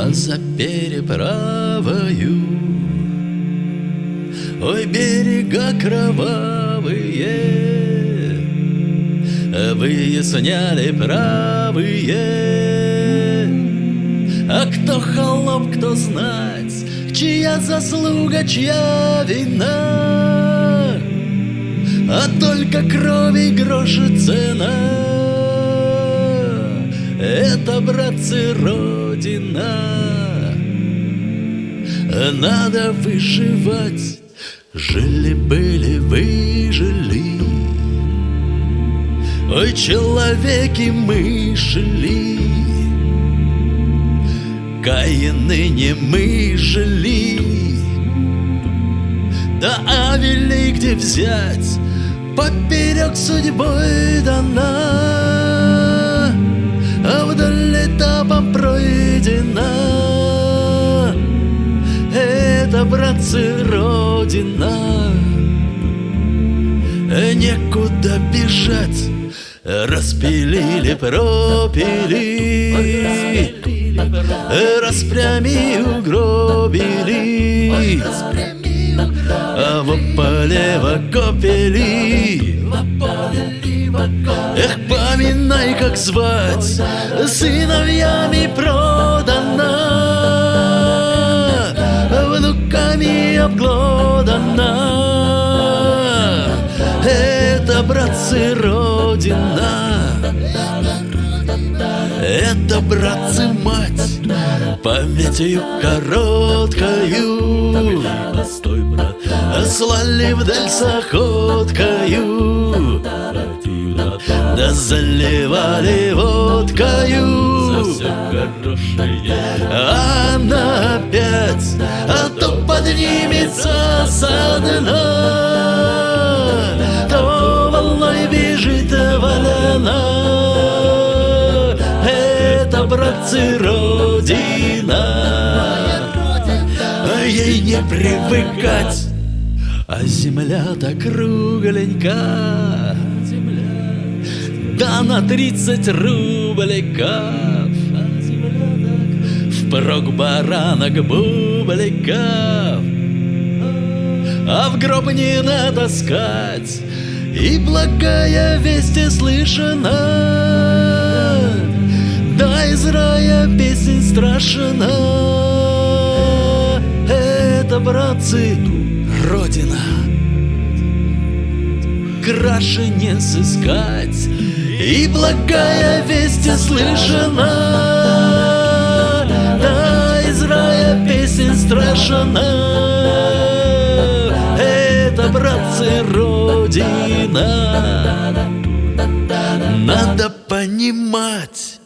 А за переправою. Ой, берега кровавые. Выясняли правые. А кто холоп, кто знать Чья заслуга, чья вина? А только крови гроши цена Это, братцы, Родина. Надо выживать. Жили-были, выжили. Ой, человеки мы шли Каины не мы жили. Да Авелей где взять? Поперек судьбой дана А вдаль этапом пройдена. Это, братцы, Родина. Некуда бежать. Распилили, пропили. Распрями угробили А в поле копели. Эх, поминай, как звать Сыновьями продана. Внуками обглодана. Это, братцы, Родина. Это, братцы, мать, памятью короткою Постой, брат, Слали вдаль с охоткою Да заливали водкою. За все она опять, а то поднимется со дна. То волной бежит валена. Это, братцы, Родина. Ей не привыкать А земля-то кругленька. Да на тридцать рубликов Впрок баранок бубликов А в гроб не натаскать И благая весть слышана. Да из рая песень страшна братцы, Родина. Краше не сыскать. И благая весть слышана Да из рая песень страшна Это, братцы, Родина. Надо понимать